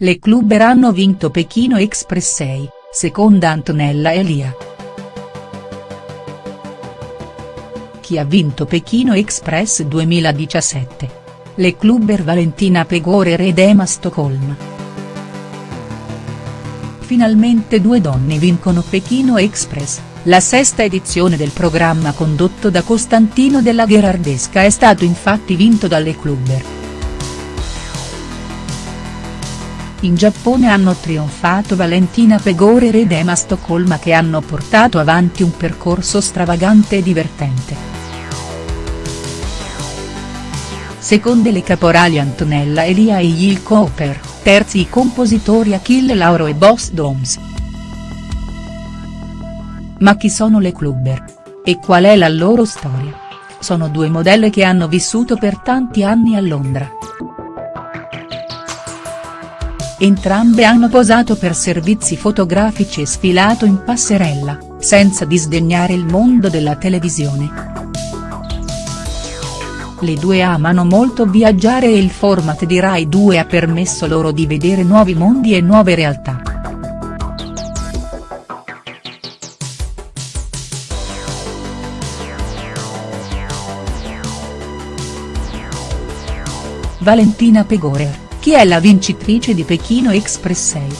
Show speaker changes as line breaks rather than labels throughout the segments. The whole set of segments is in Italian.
Le clubber hanno vinto Pechino Express 6, seconda Antonella Elia. Chi ha vinto Pechino Express 2017? Le clubber Valentina Pegorer ed Emma Stoccolma. Finalmente due donne vincono Pechino Express, la sesta edizione del programma condotto da Costantino della Gherardesca è stato infatti vinto dalle clubber. In Giappone hanno trionfato Valentina Pegorer ed Emma Stoccolma che hanno portato avanti un percorso stravagante e divertente. Seconde le caporali Antonella Elia e Yil Cooper, terzi i compositori Achille Lauro e Boss Doms. Ma chi sono le clubber? E qual è la loro storia? Sono due modelle che hanno vissuto per tanti anni a Londra. Entrambe hanno posato per servizi fotografici e sfilato in passerella, senza disdegnare il mondo della televisione. Le due amano molto viaggiare e il format di Rai 2 ha permesso loro di vedere nuovi mondi e nuove realtà. Valentina Pegorer chi è la vincitrice di Pechino Express 6?.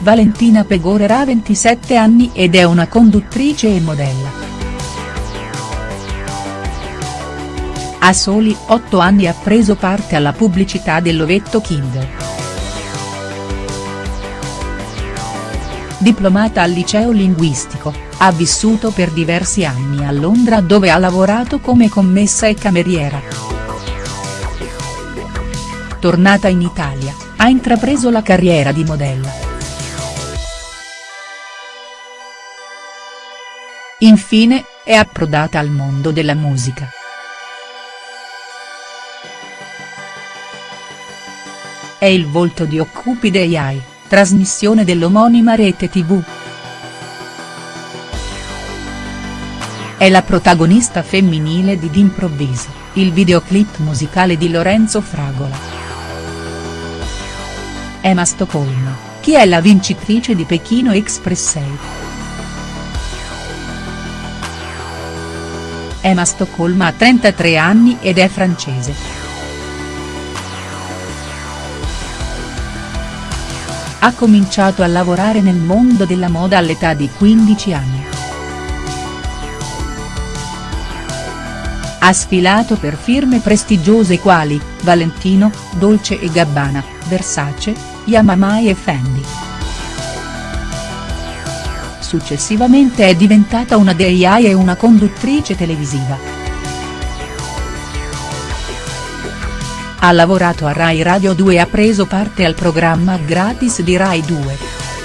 Valentina Pegorer ha 27 anni ed è una conduttrice e modella. A soli 8 anni ha preso parte alla pubblicità dell'ovetto Kinder. Diplomata al liceo linguistico, ha vissuto per diversi anni a Londra dove ha lavorato come commessa e cameriera. Tornata in Italia, ha intrapreso la carriera di modella. Infine, è approdata al mondo della musica. È il volto di Occupide AI, trasmissione dell'omonima rete tv. È la protagonista femminile di D'Improvviso, il videoclip musicale di Lorenzo Fragola. Emma Stoccolma, chi è la vincitrice di Pechino Express 6?. Emma Stoccolma ha 33 anni ed è francese. Ha cominciato a lavorare nel mondo della moda all'età di 15 anni. Ha sfilato per firme prestigiose quali, Valentino, Dolce e Gabbana, Versace, Yamamai e Fendi. Successivamente è diventata una DIY e una conduttrice televisiva. Ha lavorato a Rai Radio 2 e ha preso parte al programma gratis di Rai 2.